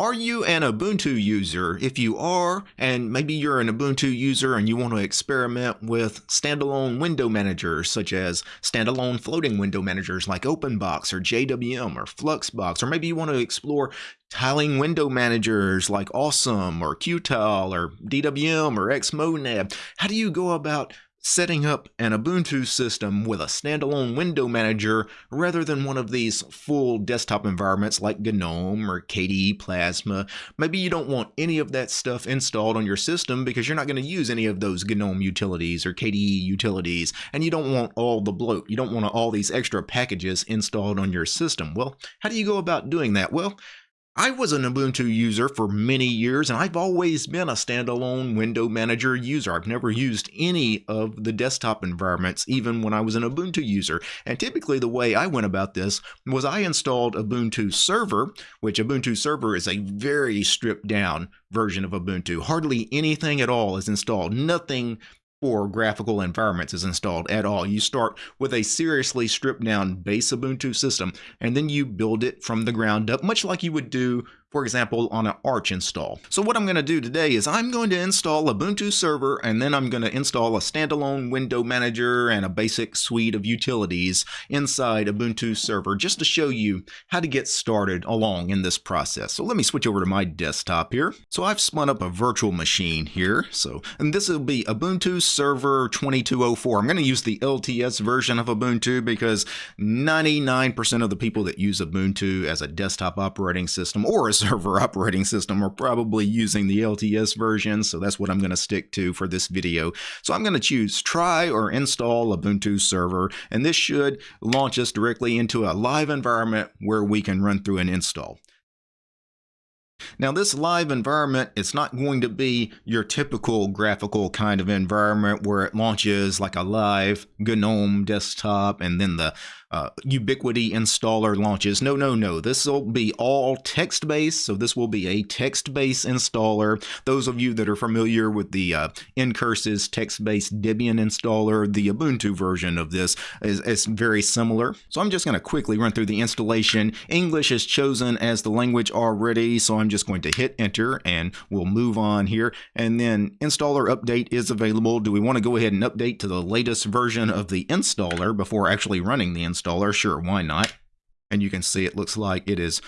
Are you an Ubuntu user? If you are, and maybe you're an Ubuntu user and you want to experiment with standalone window managers such as standalone floating window managers like OpenBox or JWM or Fluxbox, or maybe you want to explore tiling window managers like Awesome or Qtile or DWM or Xmonad, how do you go about setting up an Ubuntu system with a standalone window manager rather than one of these full desktop environments like GNOME or KDE Plasma. Maybe you don't want any of that stuff installed on your system because you're not going to use any of those GNOME utilities or KDE utilities, and you don't want all the bloat. You don't want all these extra packages installed on your system. Well, how do you go about doing that? Well, I was an Ubuntu user for many years and I've always been a standalone window manager user. I've never used any of the desktop environments even when I was an Ubuntu user. And typically the way I went about this was I installed Ubuntu Server, which Ubuntu Server is a very stripped down version of Ubuntu. Hardly anything at all is installed. Nothing or graphical environments is installed at all. You start with a seriously stripped down base Ubuntu system and then you build it from the ground up, much like you would do for example, on an Arch install. So what I'm going to do today is I'm going to install Ubuntu Server and then I'm going to install a standalone window manager and a basic suite of utilities inside Ubuntu Server just to show you how to get started along in this process. So let me switch over to my desktop here. So I've spun up a virtual machine here. So, and this will be Ubuntu Server 2204. I'm going to use the LTS version of Ubuntu because 99% of the people that use Ubuntu as a desktop operating system or as server operating system are probably using the LTS version, so that's what I'm going to stick to for this video. So I'm going to choose try or install Ubuntu server, and this should launch us directly into a live environment where we can run through an install. Now this live environment, it's not going to be your typical graphical kind of environment where it launches like a live GNOME desktop and then the uh, Ubiquity installer launches. No, no, no. This will be all text based. So this will be a text based installer. Those of you that are familiar with the uh, Ncurses text based Debian installer, the Ubuntu version of this is, is very similar. So I'm just going to quickly run through the installation. English is chosen as the language already. So I'm just going to hit enter and we'll move on here. And then installer update is available. Do we want to go ahead and update to the latest version of the installer before actually running the installer? Installer, sure, why not? And you can see it looks like it is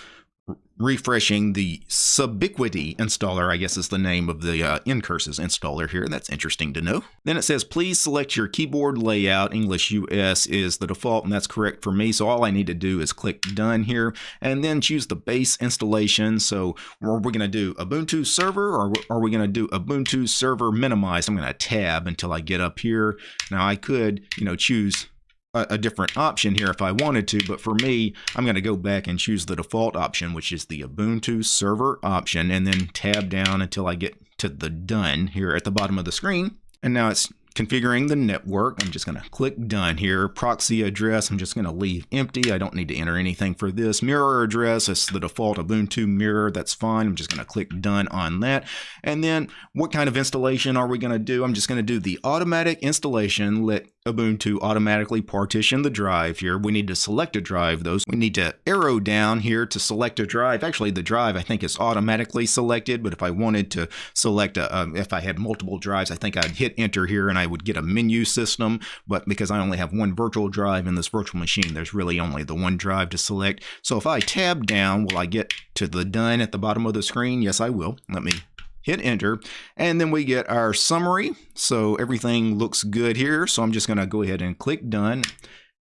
refreshing the Subiquity installer, I guess is the name of the uh, Ncurses installer here. That's interesting to know. Then it says, please select your keyboard layout. English US is the default, and that's correct for me. So all I need to do is click done here, and then choose the base installation. So are we going to do Ubuntu server, or are we going to do Ubuntu server minimized? I'm going to tab until I get up here. Now I could, you know, choose a, a different option here if I wanted to, but for me, I'm going to go back and choose the default option, which is the Ubuntu server option, and then tab down until I get to the done here at the bottom of the screen. And now it's configuring the network. I'm just going to click done here. Proxy address, I'm just going to leave empty. I don't need to enter anything for this. Mirror address, it's the default Ubuntu mirror. That's fine. I'm just going to click done on that. And then what kind of installation are we going to do? I'm just going to do the automatic installation. Let Ubuntu automatically partition the drive here. We need to select a drive those. We need to arrow down here to select a drive. Actually, the drive I think is automatically selected, but if I wanted to select a, um, if I had multiple drives, I think I'd hit enter here and I would get a menu system. But because I only have one virtual drive in this virtual machine, there's really only the one drive to select. So if I tab down, will I get to the done at the bottom of the screen? Yes, I will. Let me hit enter, and then we get our summary. So everything looks good here. So I'm just going to go ahead and click done.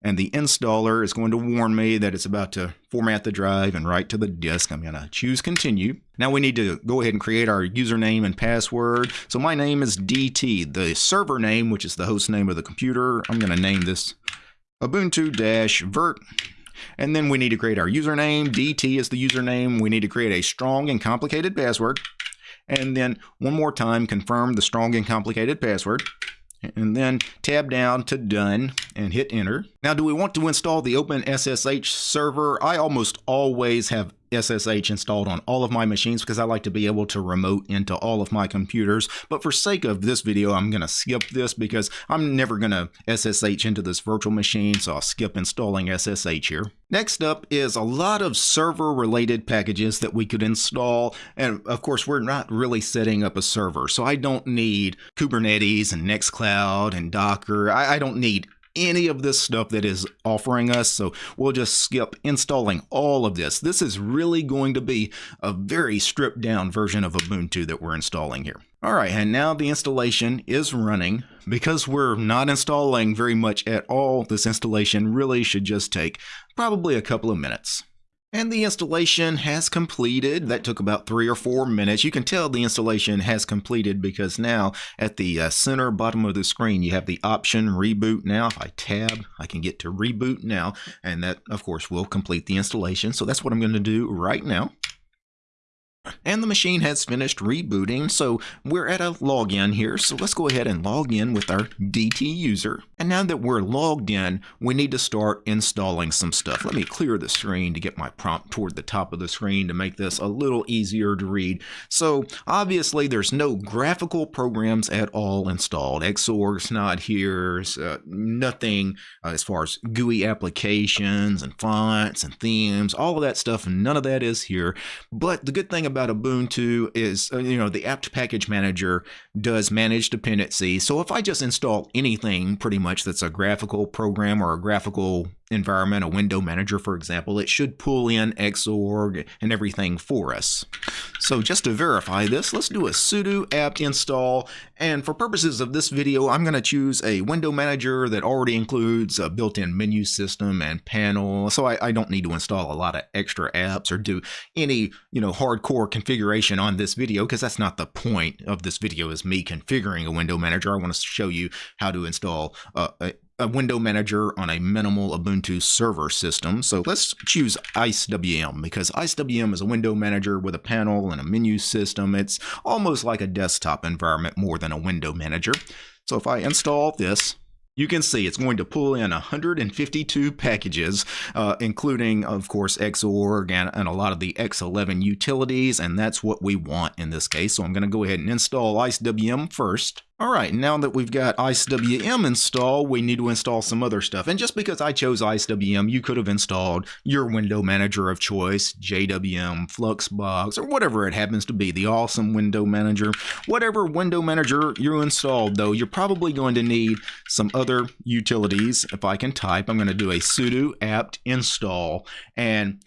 And the installer is going to warn me that it's about to format the drive and write to the disk. I'm going to choose continue. Now we need to go ahead and create our username and password. So my name is DT. The server name, which is the host name of the computer, I'm going to name this Ubuntu-Vert. And then we need to create our username. DT is the username. We need to create a strong and complicated password and then one more time confirm the strong and complicated password and then tab down to done and hit enter. Now do we want to install the OpenSSH server? I almost always have SSH installed on all of my machines because I like to be able to remote into all of my computers. But for sake of this video, I'm going to skip this because I'm never going to SSH into this virtual machine, so I'll skip installing SSH here. Next up is a lot of server related packages that we could install. And of course, we're not really setting up a server, so I don't need Kubernetes and Nextcloud and Docker. I, I don't need any of this stuff that is offering us. So we'll just skip installing all of this. This is really going to be a very stripped down version of Ubuntu that we're installing here. All right, and now the installation is running. Because we're not installing very much at all, this installation really should just take probably a couple of minutes. And the installation has completed. That took about three or four minutes. You can tell the installation has completed because now at the uh, center bottom of the screen, you have the option reboot now. If I tab, I can get to reboot now. And that, of course, will complete the installation. So that's what I'm going to do right now. And the machine has finished rebooting, so we're at a login here. So let's go ahead and log in with our DT user. And now that we're logged in, we need to start installing some stuff. Let me clear the screen to get my prompt toward the top of the screen to make this a little easier to read. So obviously there's no graphical programs at all installed. Xorg's not here, uh, nothing uh, as far as GUI applications and fonts and themes, all of that stuff, none of that is here. But the good thing about Ubuntu is, uh, you know, the apt package manager does manage dependencies. So if I just install anything pretty much that's a graphical program or a graphical environment, a window manager, for example, it should pull in Xorg and everything for us. So just to verify this, let's do a sudo apt install. And for purposes of this video, I'm going to choose a window manager that already includes a built-in menu system and panel. So I, I, don't need to install a lot of extra apps or do any, you know, hardcore configuration on this video because that's not the point of this video is me configuring a window manager. I want to show you how to install uh, a, a window manager on a minimal Ubuntu server system. So let's choose IceWM because IceWM is a window manager with a panel and a menu system. It's almost like a desktop environment more than a window manager. So if I install this, you can see it's going to pull in 152 packages, uh, including, of course, Xorg and, and, a lot of the X11 utilities, and that's what we want in this case. So I'm going to go ahead and install IceWM first. All right, now that we've got IceWM installed, we need to install some other stuff. And just because I chose IceWM, you could have installed your window manager of choice, JWM, Fluxbox, or whatever it happens to be, the awesome window manager. Whatever window manager you installed, though, you're probably going to need some other utilities. If I can type, I'm going to do a sudo apt install. And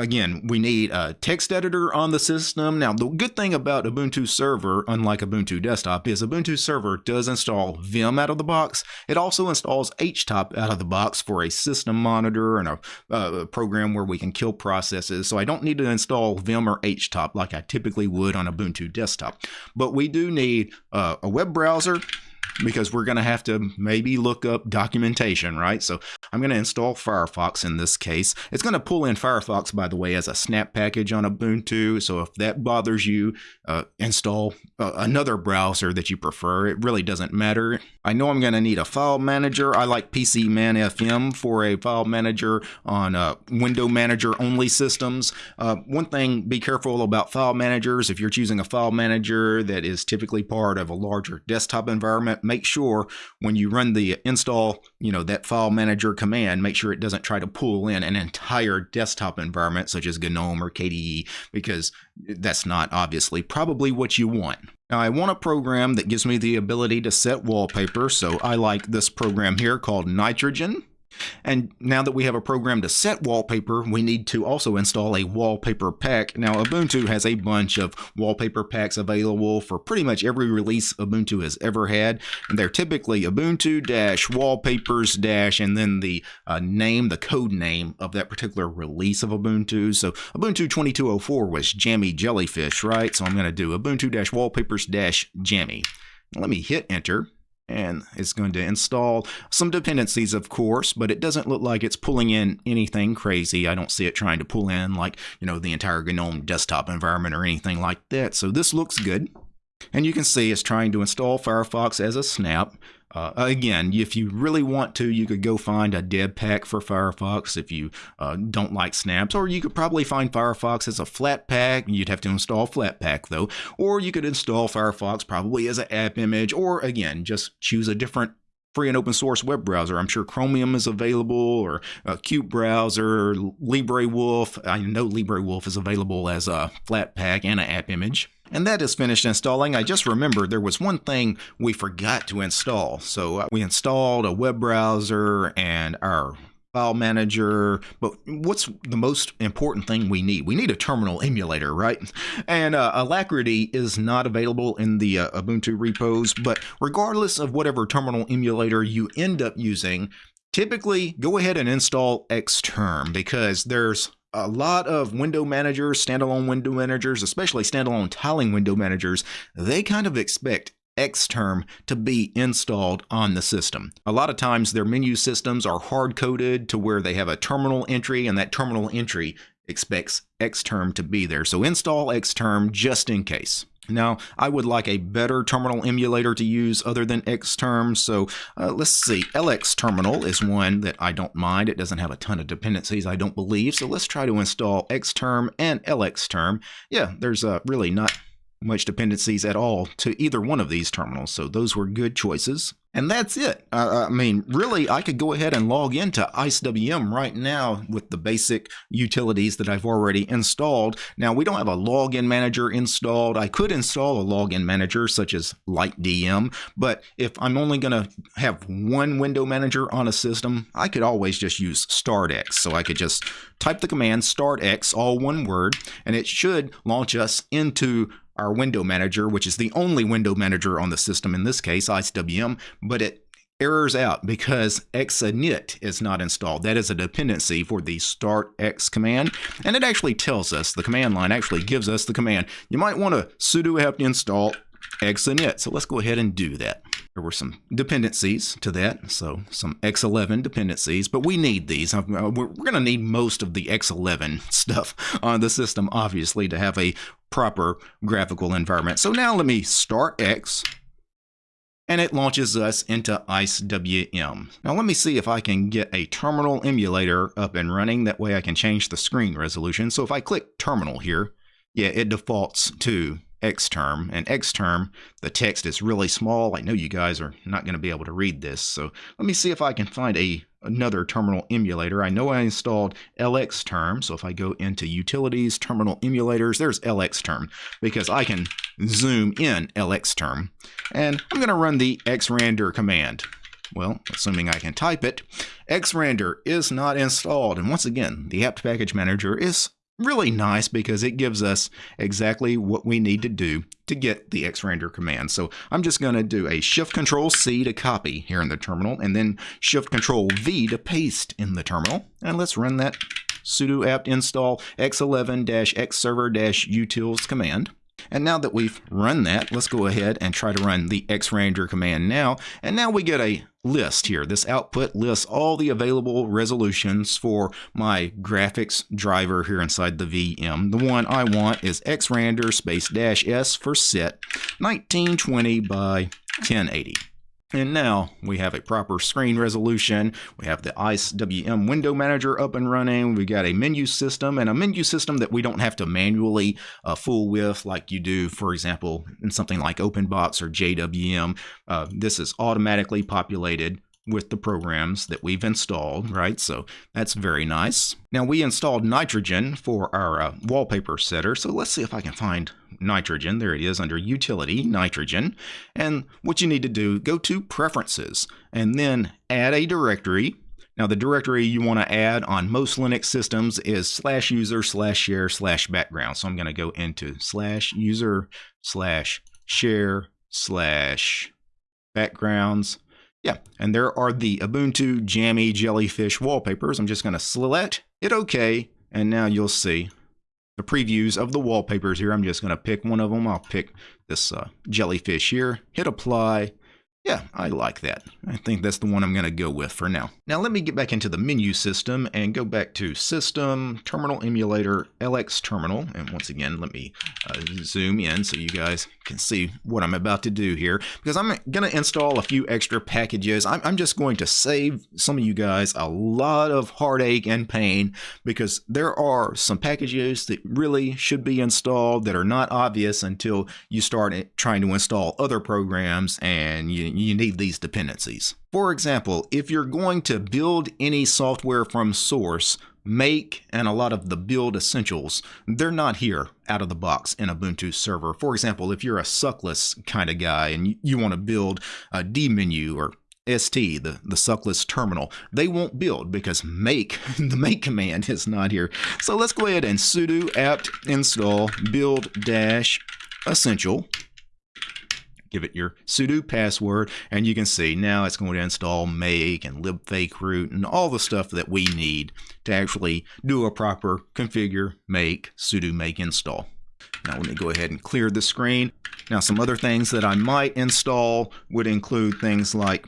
Again, we need a text editor on the system. Now, the good thing about Ubuntu Server, unlike Ubuntu Desktop, is Ubuntu Server does install Vim out of the box. It also installs HTOP out of the box for a system monitor and a, uh, program where we can kill processes. So I don't need to install Vim or HTOP like I typically would on a Ubuntu Desktop. But we do need uh, a web browser because we're going to have to maybe look up documentation, right? So I'm going to install Firefox in this case. It's going to pull in Firefox, by the way, as a snap package on Ubuntu. So if that bothers you, uh, install uh, another browser that you prefer. It really doesn't matter. I know I'm going to need a file manager. I like PCManFM for a file manager on uh, window manager only systems. Uh, one thing, be careful about file managers. If you're choosing a file manager that is typically part of a larger desktop environment, make sure when you run the install, you know, that file manager command, make sure it doesn't try to pull in an entire desktop environment such as GNOME or KDE because that's not obviously probably what you want. Now I want a program that gives me the ability to set wallpaper, so I like this program here called Nitrogen. And now that we have a program to set wallpaper, we need to also install a wallpaper pack. Now, Ubuntu has a bunch of wallpaper packs available for pretty much every release Ubuntu has ever had. And they're typically Ubuntu dash and then the uh, name, the code name of that particular release of Ubuntu. So Ubuntu 2204 was Jammy Jellyfish, right? So I'm going to do Ubuntu dash wallpapers dash Jammy. Let me hit enter and it's going to install some dependencies of course but it doesn't look like it's pulling in anything crazy. I don't see it trying to pull in like you know the entire GNOME desktop environment or anything like that. So this looks good. And you can see it's trying to install Firefox as a snap uh, again, if you really want to, you could go find a deb pack for Firefox if you uh, don't like snaps, or you could probably find Firefox as a Flatpak. You'd have to install Flatpak though, or you could install Firefox probably as an app image, or again, just choose a different free and open source web browser. I'm sure Chromium is available or a Qt browser, LibreWolf. I know LibreWolf is available as a Flatpak and an app image. And that is finished installing. I just remembered there was one thing we forgot to install. So uh, we installed a web browser and our file manager, but what's the most important thing we need? We need a terminal emulator, right? And uh, Alacritty is not available in the uh, Ubuntu repos, but regardless of whatever terminal emulator you end up using, typically go ahead and install Xterm because there's a lot of window managers, standalone window managers, especially standalone tiling window managers, they kind of expect Xterm to be installed on the system. A lot of times their menu systems are hard coded to where they have a terminal entry and that terminal entry expects Xterm to be there. So install Xterm just in case. Now, I would like a better terminal emulator to use other than Xterm, so uh, let's see. LX Terminal is one that I don't mind. It doesn't have a ton of dependencies, I don't believe, so let's try to install Xterm and LX LXterm. Yeah, there's uh, really not much dependencies at all to either one of these terminals, so those were good choices. And that's it. Uh, I mean, really, I could go ahead and log into IceWM right now with the basic utilities that I've already installed. Now, we don't have a login manager installed. I could install a login manager such as LightDM, but if I'm only going to have one window manager on a system, I could always just use startx. So I could just type the command startx, all one word, and it should launch us into our window manager, which is the only window manager on the system in this case, IceWM, but it errors out because xinit is not installed. That is a dependency for the startx command, and it actually tells us, the command line actually gives us the command. You might want to sudo apt install xinit. So let's go ahead and do that. There were some dependencies to that, so some X11 dependencies, but we need these. Uh, we're going to need most of the X11 stuff on the system, obviously, to have a proper graphical environment. So now let me start X, and it launches us into IceWM. Now let me see if I can get a terminal emulator up and running. That way I can change the screen resolution. So if I click terminal here, yeah, it defaults to Xterm. And Xterm, the text is really small. I know you guys are not going to be able to read this. So let me see if I can find a another terminal emulator. I know I installed LXterm. So if I go into Utilities, Terminal Emulators, there's LXterm because I can zoom in LXterm. And I'm going to run the xrandr command. Well, assuming I can type it, xrandr is not installed. And once again, the apt package manager is really nice because it gives us exactly what we need to do to get the xrandr command. So I'm just going to do a shift control C to copy here in the terminal and then shift control V to paste in the terminal. And let's run that sudo apt install x11-xserver-utils command. And now that we've run that, let's go ahead and try to run the xrandr command now. And now we get a list here. This output lists all the available resolutions for my graphics driver here inside the VM. The one I want is xrandr space dash s for set 1920 by 1080. And now we have a proper screen resolution. We have the IceWM window manager up and running. We've got a menu system and a menu system that we don't have to manually uh, fool with like you do, for example, in something like OpenBox or JWM. Uh, this is automatically populated with the programs that we've installed, right? So that's very nice. Now we installed nitrogen for our uh, wallpaper setter. So let's see if I can find nitrogen. There it is under utility, nitrogen. And what you need to do, go to preferences and then add a directory. Now the directory you want to add on most Linux systems is slash user slash share slash background. So I'm going to go into slash user slash share slash backgrounds yeah, and there are the Ubuntu Jammy Jellyfish wallpapers. I'm just going to select it OK, and now you'll see the previews of the wallpapers here. I'm just going to pick one of them. I'll pick this uh, jellyfish here, hit apply. Yeah, I like that. I think that's the one I'm going to go with for now. Now let me get back into the menu system and go back to System, Terminal Emulator, LX Terminal. And once again, let me uh, zoom in so you guys can see what I'm about to do here. Because I'm going to install a few extra packages. I'm, I'm just going to save some of you guys a lot of heartache and pain because there are some packages that really should be installed that are not obvious until you start trying to install other programs and you you need these dependencies. For example, if you're going to build any software from source, make and a lot of the build essentials, they're not here out of the box in Ubuntu server. For example, if you're a suckless kind of guy and you want to build a dmenu or ST, the, the suckless terminal, they won't build because make, the make command is not here. So let's go ahead and sudo apt install build dash essential give it your sudo password, and you can see now it's going to install make and libfakeroot and all the stuff that we need to actually do a proper configure, make, sudo make install. Now let me go ahead and clear the screen. Now some other things that I might install would include things like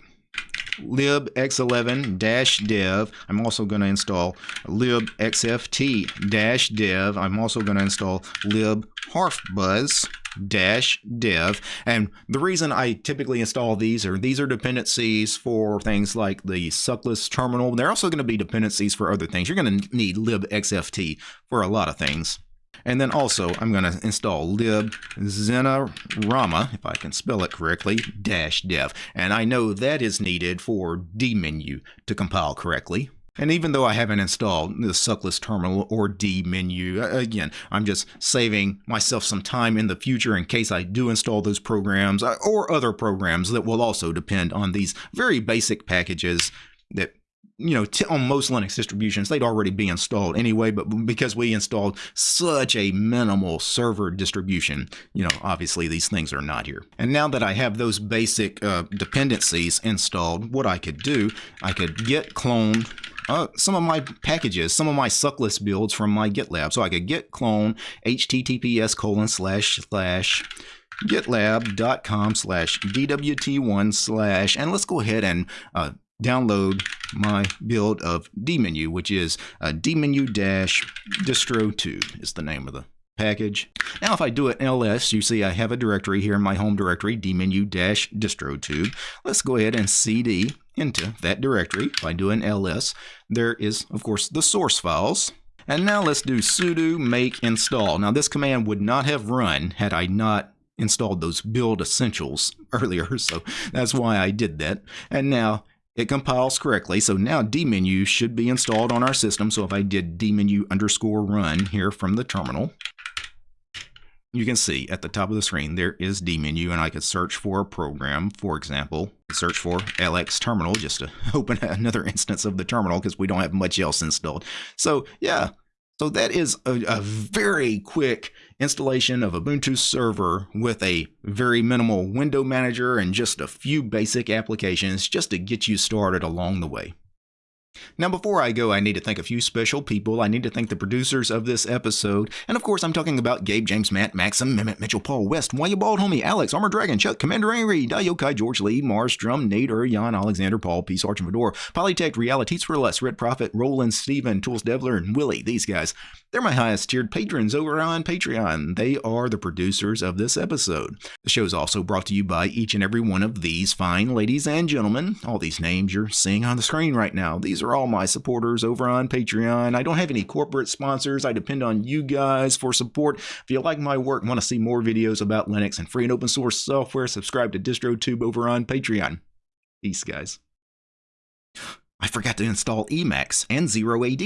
libx11-dev. I'm also going to install libxft-dev. I'm also going to install libharfbuzz dash dev and the reason I typically install these are these are dependencies for things like the suckless terminal they're also going to be dependencies for other things you're going to need libxft for a lot of things and then also I'm going to install lib xinerama, if I can spell it correctly, dash dev. And I know that is needed for dmenu to compile correctly. And even though I haven't installed the suckless terminal or dmenu, again, I'm just saving myself some time in the future in case I do install those programs uh, or other programs that will also depend on these very basic packages that you know, on most Linux distributions, they'd already be installed anyway, but because we installed such a minimal server distribution, you know, obviously these things are not here. And now that I have those basic uh, dependencies installed, what I could do, I could git clone uh, some of my packages, some of my suckless builds from my GitLab. So I could git clone https colon slash slash gitlab.com slash dwt1 slash, and let's go ahead and uh, download my build of dmenu, which is a dmenu-distrotube is the name of the package. Now if I do it ls, you see I have a directory here in my home directory, dmenu-distrotube. Let's go ahead and cd into that directory. by doing ls, there is, of course, the source files. And now let's do sudo make install. Now this command would not have run had I not installed those build essentials earlier, so that's why I did that. And now it compiles correctly. So now dmenu should be installed on our system. So if I did dmenu underscore run here from the terminal, you can see at the top of the screen there is dmenu and I could search for a program, for example, search for LX terminal just to open another instance of the terminal because we don't have much else installed. So yeah, so that is a, a, very quick installation of Ubuntu server with a very minimal window manager and just a few basic applications just to get you started along the way. Now, before I go, I need to thank a few special people. I need to thank the producers of this episode. And of course, I'm talking about Gabe, James, Matt, Maxim, Mehmet, Mitchell, Paul, West, Why You Bald Homie, Alex, Armor Dragon, Chuck, Commander Angry, Dayokai, George Lee, Mars, Drum, Nate, Jan, Alexander, Paul, Arch, and Fedor, Polytech, Realities for Less, Red Prophet, Roland, Steven, Tools Devler, and Willie. These guys. They're my highest tiered patrons over on Patreon. They are the producers of this episode. The show is also brought to you by each and every one of these fine ladies and gentlemen. All these names you're seeing on the screen right now. These are all my supporters over on Patreon. I don't have any corporate sponsors. I depend on you guys for support. If you like my work and want to see more videos about Linux and free and open source software, subscribe to DistroTube over on Patreon. Peace, guys. I forgot to install Emacs and Zero AD.